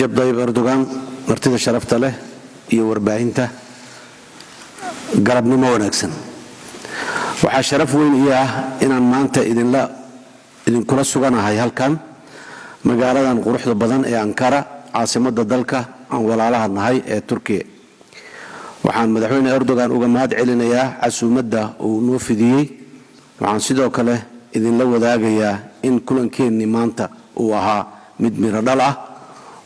rajab dayib erdogan martida sharafta leh iyo warbaahinta galabnimo wanaagsan. Waxaa sharaf weyn ii ah inaan maanta idinkula suganahay halkan magaaladan quruxda badan ee ankara caasimadda dalka aan walaalaha nahay ee turkiya waxaan madaxweyne erdogan uga mahad celinayaa casuumadda uu noo fidiyey. Waxaan sidoo kale idinla wadaagayaa in kulankeenni maanta uu ahaa mid miro dhal ah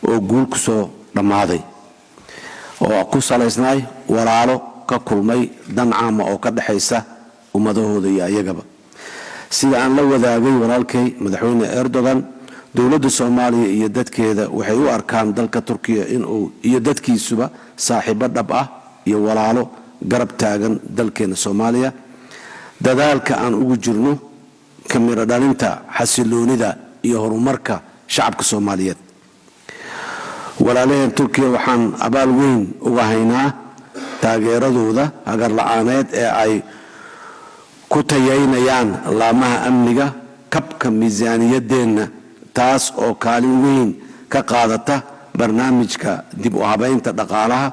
oo guul ku soo dhammaaday oo ku salaysnay walaalo ka kulmay dan caama oo ka dhexaysa ummadahooda iyo ayagaba. Sida aan la wadaagay walaalkay madaxweyne erdogan dowladda soomaaliya iyo dadkeeda waxay u arkaan dalka turkiya inuu iyo dadkiisuba saaxiibo dhab ah iyo walaalo garab taagan dalkeena soomaaliya. Dadaalka aan ugu jirno ka miro dhalinta xasiloonida iyo horumarka shacabka soomaaliyeed walaalaheen turkiya waxaan abaal weyn uga haynaa taageeradooda hagarla-aaneed ee ay ku tayaynayaan laamaha amniga kabka miisaaniyadeenna taas oo kaalin weyn ka qaadata barnaamijka dib u habaynta dhaqaalaha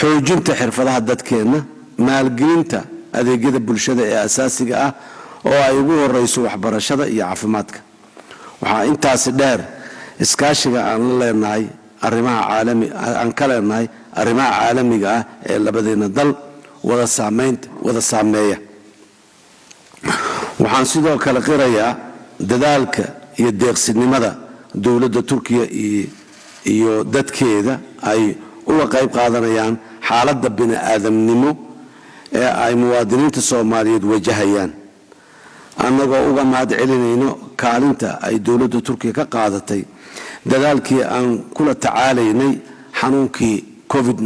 xoojinta xirfadaha dadkeenna maalgelinta adeegyada bulshada ee asaasiga ah oo ay ugu horeyso waxbarashada iyo caafimaadka. Waxaa intaasi dheer iskaashiga aan la leenahay aan ka leenahay arrimaha caalamiga ah ee labadeena dal wada saameeya. Waxaan sidoo kale qirayaa dadaalka iyo deeqsinimada dowladda turkiya iyo dadkeeda ay uga qayb qaadanayaan xaaladda bini-aadamnimo ee ay muwaadiniinta soomaaliyeed wajahayaan. Annagoo uga mahad celinayno kaalinta ay dowladda turkiya ka qaadatay dadaalkii aan kula tacaalaynay xanuunkii covid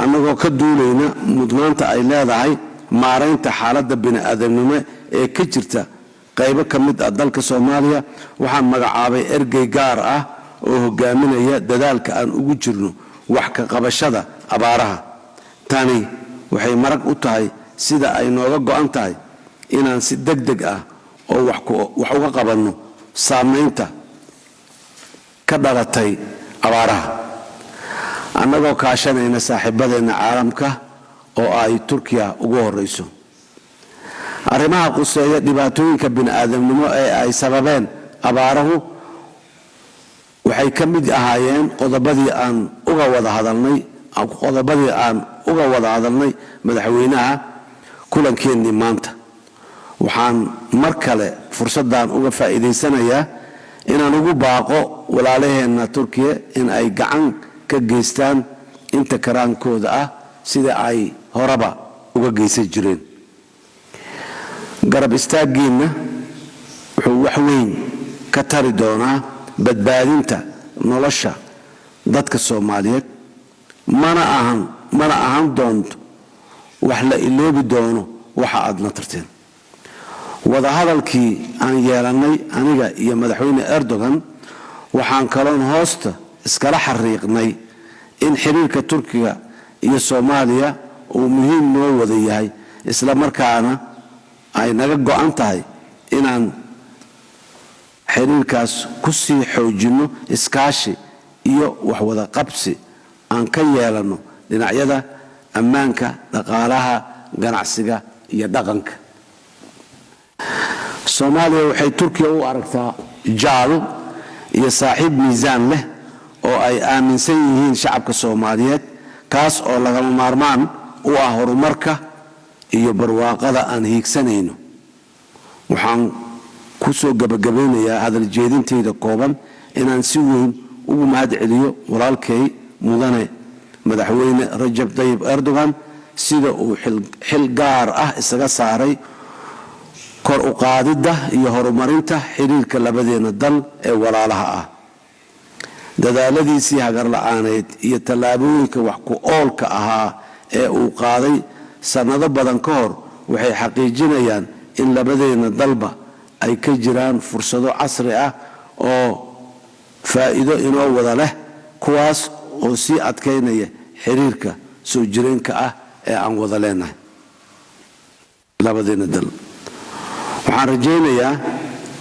annagoo ka duulayna mudnaanta ay leedahay maaraynta xaaladda bini-aadamnimo ee ka jirta qaybo ka mid ah dalka soomaaliya waxaan magacaabay ergey gaar ah oo hogaaminaya dadaalka aan ugu jirno wax ka qabashada abaaraha. Tani waxay marag u tahay sida ay nooga go-an tahay inaan si deg deg ah oo wax uga qabanno saamaynta ka dhalatay abaaraha. Annagoo kaashanayna saaxiibadeenna caalamka oo ay turkiya ugu horeyso arrimaha quseeya dhibaatooyinka bini-aadamnimo ee ay sababeen abaarahu waxay ka mid ahaayeen qodobadii aan uga wada hadalnay qodobadii aan uga wada hadalnay madaxweynaha kulankeenii maanta waxaan mar kale fursaddan uga faa'iidaysanayaa inaan ugu baaqo walaalaheenna turkiya in ay gacan ka geystaan inta karaankooda ah sida ay horeba uga geysan jireen. Garab istaaggiinna wuxuu wax weyn ka tari doonaa badbaadinta nolosha dadka soomaaliyeed. Mana ahan mana ahan doonto wax la iloobi doono waxa aadna tarteen wadahadalkii aan yeelannay aniga iyo madaxweyne erdogan waxaan kaloon hoosta iskala xariiqnay in xiriirka turkiga iyo soomaaliya uu muhiim noo wada yahay isla markaana ay naga go-an tahay inaan xiriirkaas ku sii xoojinno iskaashi iyo waxwada qabsi aan ka yeelanno dhinacyada ammaanka dhaqaalaha ganacsiga iyo dhaqanka soomaaliya waxay turkiya u aragtaa jaal iyo saaxiib miisaan leh oo ay aaminsan yihiin shacabka soomaaliyeed kaas oo lagama maarmaan u ah horumarka iyo barwaaqada aan hiigsanayno. Waxaan ku soo gebagabaynayaa hadal jeedintayda kooban inaan si weyn ugu mahad celiyo walaalkay mudane madaxweyne rajab tayib erdogan sida uu xil gaar ah isaga saaray kor u qaadidda iyo horumarinta xiriirka labadeena dal ee walaalaha ah. Dadaaladiisii hagarla-aaneed iyo tallaabooyinka wax ku oolka ahaa ee uu qaaday sannado badan ka hor waxay xaqiijinayaan in labadeena dalba ay ka jiraan fursado casri ah oo faa'iido inoo wada leh kuwaas oo sii adkaynaya xiriirka soo jireenka ah ee aan wada leenahay. Labadeena dal waxaan rajaynayaa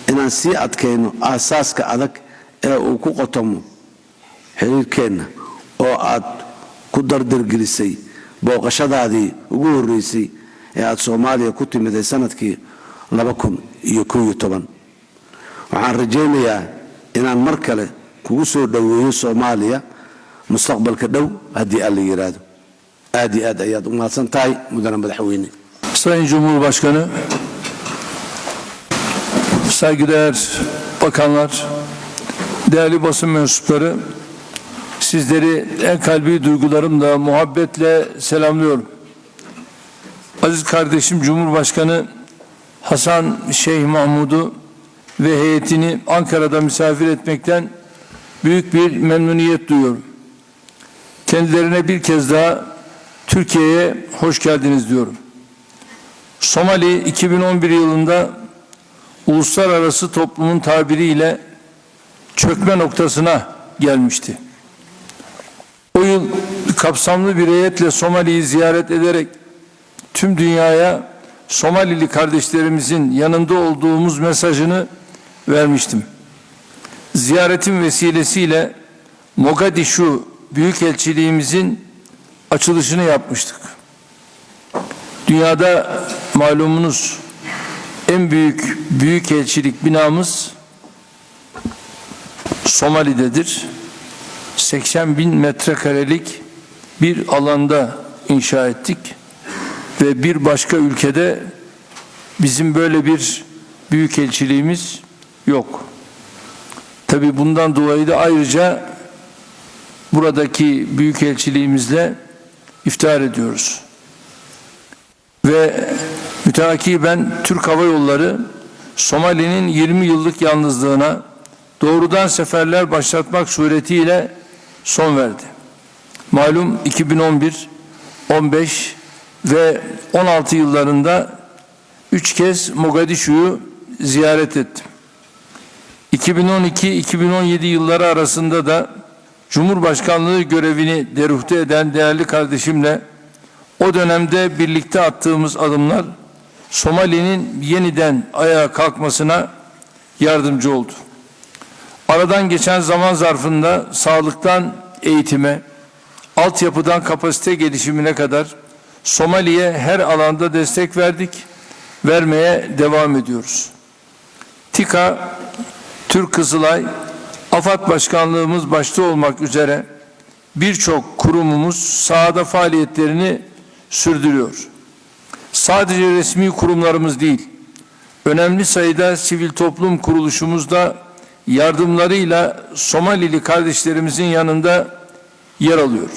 inaan sii adkayno aasaaska adag ee uu ku qotomo xiriirkeenna oo aad ku dardargelisay booqashadaadii ugu horreysay ee aad soomaaliya ku timiday sannadkii waxaan rajaynayaa inaan mar kale kugu soo dhoweeyo soomaaliya mustaqbalka dhow haddii alla yidhaahdo aad iyo aad ayaad u mahadsan tahay mudane madaxweyne. Sayın Cumhurbaşkanı, saygıdeğer bakanlar, değerli basın mensupları, sizleri en kalbi duygularımla, muhabbetle selamlıyorum. Aziz kardeşim Cumhurbaşkanı Hasan Şeyh Mahmud'u ve heyetini Ankara'da misafir etmekten büyük bir memnuniyet duyuyorum. Kendilerine bir kez daha Türkiye'ye hoş geldiniz diyorum. Somali 2011 yılında uluslararası toplumun tabiriyle çökme noktasına gelmişti. O yıl kapsamlı bir heyetle Somali'yi ziyaret ederek tüm dünyaya Somalili kardeşlerimizin yanında olduğumuz mesajını vermiştim. Ziyaretin vesilesiyle Mogadishu Büyükelçiliğimizin açılışını yapmıştık. Dünyada malumunuz en büyük büyükelçilik binamız Somali'dedir. 80 bin metrekarelik bir alanda inşa ettik ve bir başka ülkede bizim böyle bir büyükelçiliğimiz yok. Tabi bundan dolayı da ayrıca buradaki büyükelçiliğimizle iftihar ediyoruz. Ve müteakiben Türk Hava Yolları Somali'nin 20 yıllık yalnızlığına doğrudan seferler başlatmak suretiyle son verdi. Malum 2011, 15 ve 16 yıllarında üç kez Mogadishu'yu ziyaret ettim. 2012-2017 yılları arasında da Cumhurbaşkanlığı görevini deruhte eden değerli kardeşimle o dönemde birlikte attığımız adımlar Somali'nin yeniden ayağa kalkmasına yardımcı oldu. Aradan geçen zaman zarfında sağlıktan eğitime, altyapıdan kapasite gelişimine kadar Somali'ye her alanda destek verdik, vermeye devam ediyoruz. TİKA, Türk Kızılay, AFAD Başkanlığımız başta olmak üzere birçok kurumumuz sahada faaliyetlerini sürdürüyor. Sadece resmi kurumlarımız değil, önemli sayıda sivil toplum kuruluşumuz da yardımlarıyla Somalili kardeşlerimizin yanında yer alıyor.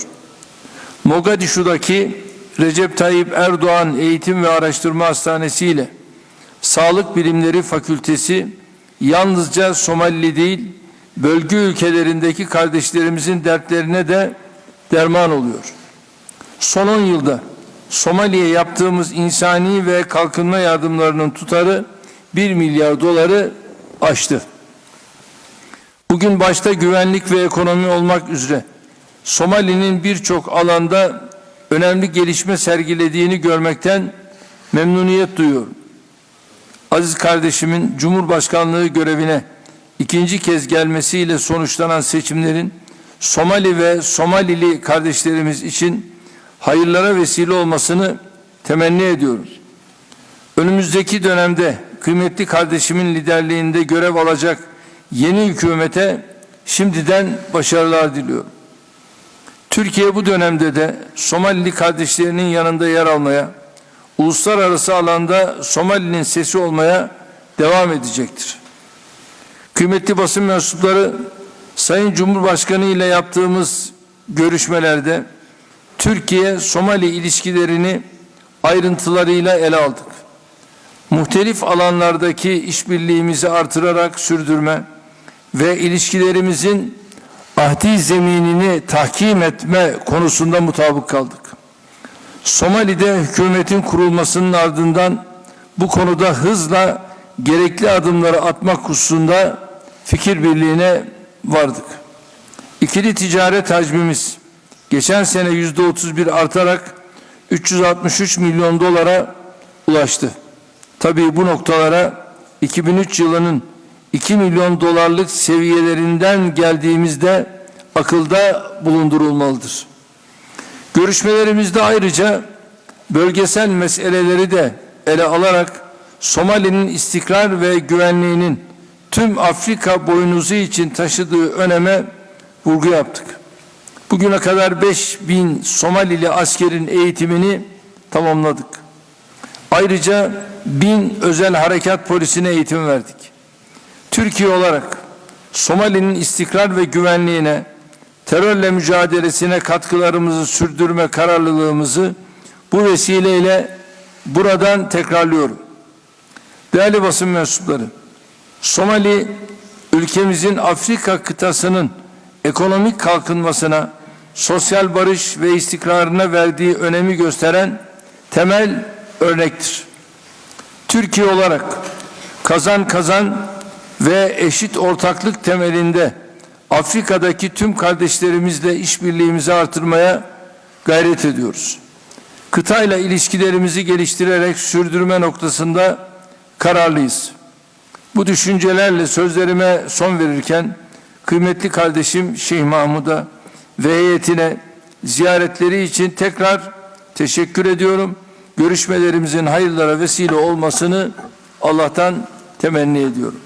Mogadishu'daki Recep Tayyip Erdoğan Eğitim ve Araştırma Hastanesi ile Sağlık Bilimleri Fakültesi yalnızca Somalili değil, bölge ülkelerindeki kardeşlerimizin dertlerine de derman oluyor. Son 10 yılda Somali'ye yaptığımız insani ve kalkınma yardımlarının tutarı 1 milyar doları aştı. Bugün başta güvenlik ve ekonomi olmak üzere Somali'nin birçok alanda önemli gelişme sergilediğini görmekten memnuniyet duyuyorum. Aziz kardeşimin Cumhurbaşkanlığı görevine ikinci kez gelmesiyle sonuçlanan seçimlerin Somali ve Somalili kardeşlerimiz için hayırlara vesile olmasını temenni ediyoruz. Önümüzdeki dönemde kıymetli kardeşimin liderliğinde görev alacak yeni hükümete şimdiden başarılar diliyorum. Türkiye bu dönemde de Somalili kardeşlerinin yanında yer almaya, uluslararası alanda Somali'nin sesi olmaya devam edecektir. Kıymetli basın mensupları Sayın Cumhurbaşkanı ile yaptığımız görüşmelerde Türkiye-Somali ilişkilerini ayrıntılarıyla ele aldık. Muhtelif alanlardaki işbirliğimizi artırarak sürdürme ve ilişkilerimizin ahdi zeminini tahkim etme konusunda mutabık kaldık. Somali'de hükümetin kurulmasının ardından bu konuda hızla gerekli adımları atmak hususunda fikir birliğine vardık. İkili ticaret hacmimiz geçen sene yüzde 31 artarak 363 milyon dolara ulaştı. Tabii bu noktalara 2003 yılının 2 milyon dolarlık seviyelerinden geldiğimizde akılda bulundurulmalıdır. Görüşmelerimizde ayrıca bölgesel meseleleri de ele alarak Somali'nin istikrar ve güvenliğinin tüm Afrika boynuzu için taşıdığı öneme vurgu yaptık. Bugüne kadar 5 bin Somalili askerin eğitimini tamamladık. Ayrıca bin özel harekat polisine eğitim verdik. Türkiye olarak Somali'nin istikrar ve güvenliğine, terörle mücadelesine katkılarımızı sürdürme kararlılığımızı bu vesileyle buradan tekrarlıyorum. Değerli basın mensupları, Somali ülkemizin Afrika kıtasının ekonomik kalkınmasına, sosyal barış ve istikrarına verdiği önemi gösteren temel örnektir. Türkiye olarak kazan kazan ve eşit ortaklık temelinde Afrika'daki tüm kardeşlerimizle işbirliğimizi artırmaya gayret ediyoruz. Kıtayla ilişkilerimizi geliştirerek sürdürme noktasında kararlıyız. Bu düşüncelerle sözlerime son verirken kıymetli kardeşim Şeyh Mahmud'a ve heyetine ziyaretleri için tekrar teşekkür ediyorum. Görüşmelerimizin hayırlara vesile olmasını Allah'tan temenni ediyorum.